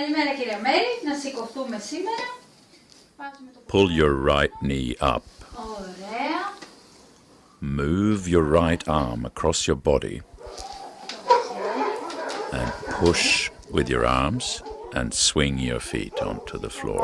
Καλημέρα κυρία Μέρη, να σηκωθούμε σήμερα. Pull your right knee up. Ωραία. Move your right arm across your body and push with your arms and swing your feet onto the floor.